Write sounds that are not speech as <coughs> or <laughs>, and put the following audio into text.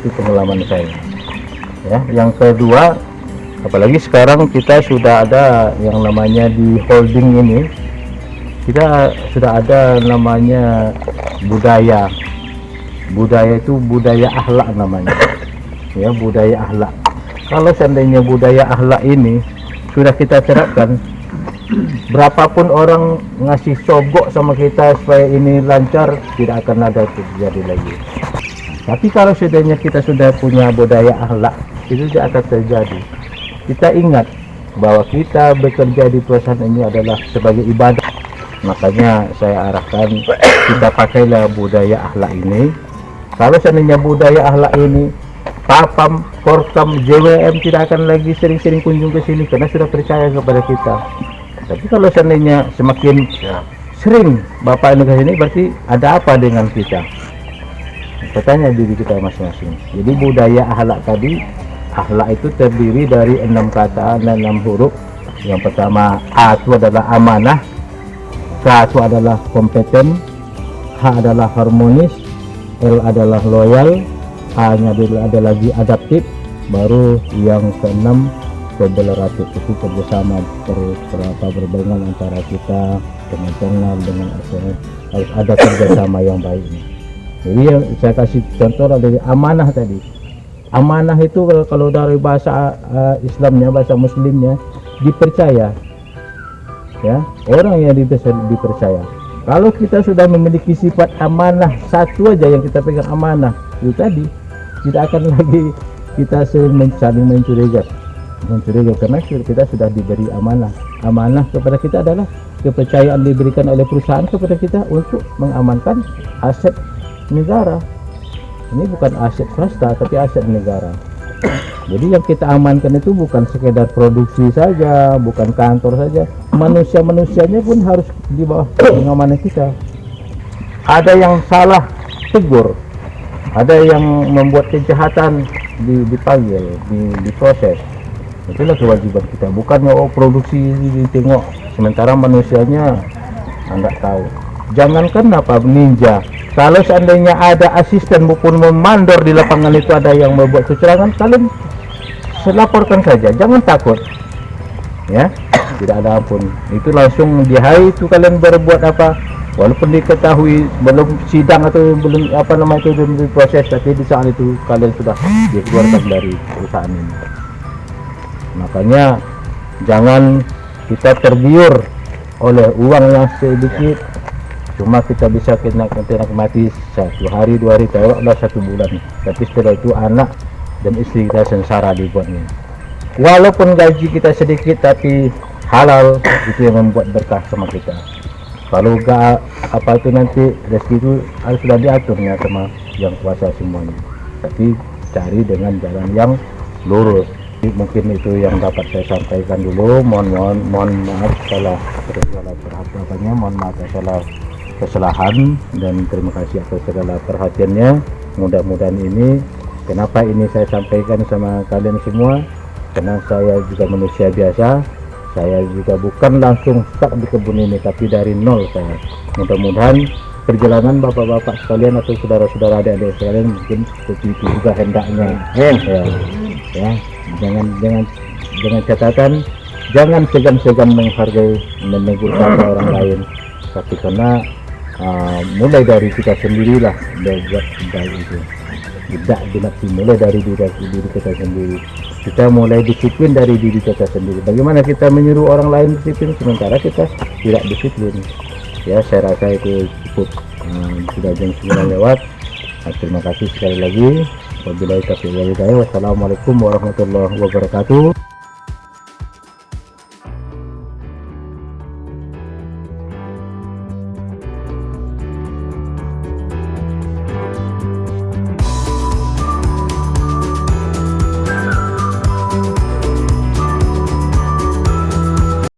itu pengalaman saya. Ya yang kedua apalagi sekarang kita sudah ada yang namanya di holding ini kita sudah ada namanya budaya budaya itu budaya akhlak namanya <coughs> ya budaya akhlak kalau seandainya budaya akhlak ini sudah kita terapkan <coughs> berapapun orang ngasih sogok sama kita supaya ini lancar tidak akan ada terjadi lagi tapi kalau seandainya kita sudah punya budaya akhlak, itu tidak akan terjadi. Kita ingat bahwa kita bekerja di perusahaan ini adalah sebagai ibadah. Makanya saya arahkan kita pakailah budaya akhlak ini. Kalau seandainya budaya akhlak ini Papam, Korkam, JWM tidak akan lagi sering-sering kunjung ke sini karena sudah percaya kepada kita. Tapi kalau seandainya semakin sering Bapak ini ke sini berarti ada apa dengan kita? bertanya diri kita masing-masing jadi budaya ahlak tadi ahlak itu terdiri dari enam kata dan enam huruf yang pertama A itu adalah amanah K itu adalah kompeten H adalah harmonis L adalah loyal A nya adalah ada lagi adaptif baru yang keenam kooperatif itu kerjasama berapa berbarengan antara kita dengan channel dengan harus ada kerjasama yang baik. Jadi yang saya kasih contoh dari amanah tadi. Amanah itu kalau dari bahasa uh, Islamnya bahasa Muslimnya dipercaya ya orang yang dipercaya kalau kita sudah memiliki sifat amanah satu aja yang kita pegang amanah itu tadi tidak akan <laughs> lagi kita saling mencurigai mencurigai karena kita sudah diberi amanah. Amanah kepada kita adalah kepercayaan diberikan oleh perusahaan kepada kita untuk mengamankan aset negara. Ini bukan aset swasta tapi aset negara jadi yang kita amankan itu bukan sekedar produksi saja bukan kantor saja. Manusia-manusianya pun harus di bawah <coughs> pengamanan kita. Ada yang salah tegur ada yang membuat kejahatan di, dipanggil di, diproses. Itulah kewajiban kita. Bukannya oh produksi ditengok sementara manusianya enggak tahu. Jangankan apa ninja. Kalau seandainya ada asisten maupun memandor di lapangan itu ada yang membuat kecurangan kalian laporkan saja jangan takut. Ya tidak ada ampun. Itu langsung di hari itu kalian berbuat apa? Walaupun diketahui belum sidang atau belum apa nama itu belum diproses tapi di saat itu kalian sudah dikeluarkan dari perusahaan ini. Makanya jangan kita tergiur oleh uang yang sedikit. Cuma kita bisa kena kena mati satu hari dua hari lah satu bulan. Tapi setelah itu anak dan istri kita sengsara dibuatnya. Walaupun gaji kita sedikit tapi halal itu yang membuat berkah sama kita. Kalau gak apa itu nanti rezeki itu harus sudah diaturnya sama yang kuasa semuanya. Tapi cari dengan jalan yang lurus. Mungkin itu yang dapat saya sampaikan dulu. Mohon mohon mohon maaf salah salah perhatiannya mohon maaf salah kesalahan. Dan terima kasih atas segala perhatiannya. Mudah-mudahan ini kenapa ini saya sampaikan sama kalian semua? Karena saya juga manusia biasa. Saya juga bukan langsung stuck di kebun ini tapi dari nol saya. Mudah-mudahan perjalanan bapak-bapak sekalian atau saudara-saudara adik-adik sekalian mungkin seperti itu juga hendaknya. Ya, ya. Jangan jangan dengan catatan jangan segan-segan menghargai menegur orang lain. Tapi karena uh, mulai dari kita sendirilah buat baik itu tidak dinasti mulai dari diri, diri kita sendiri. Kita mulai disiplin dari diri kita sendiri. Bagaimana kita menyuruh orang lain disiplin sementara kita tidak disiplin? Ya saya rasa itu cukup. Uh, sudah jam 9 lewat. Nah, terima kasih sekali lagi. Wabillahi taufiq wassalamualaikum warahmatullahi wabarakatuh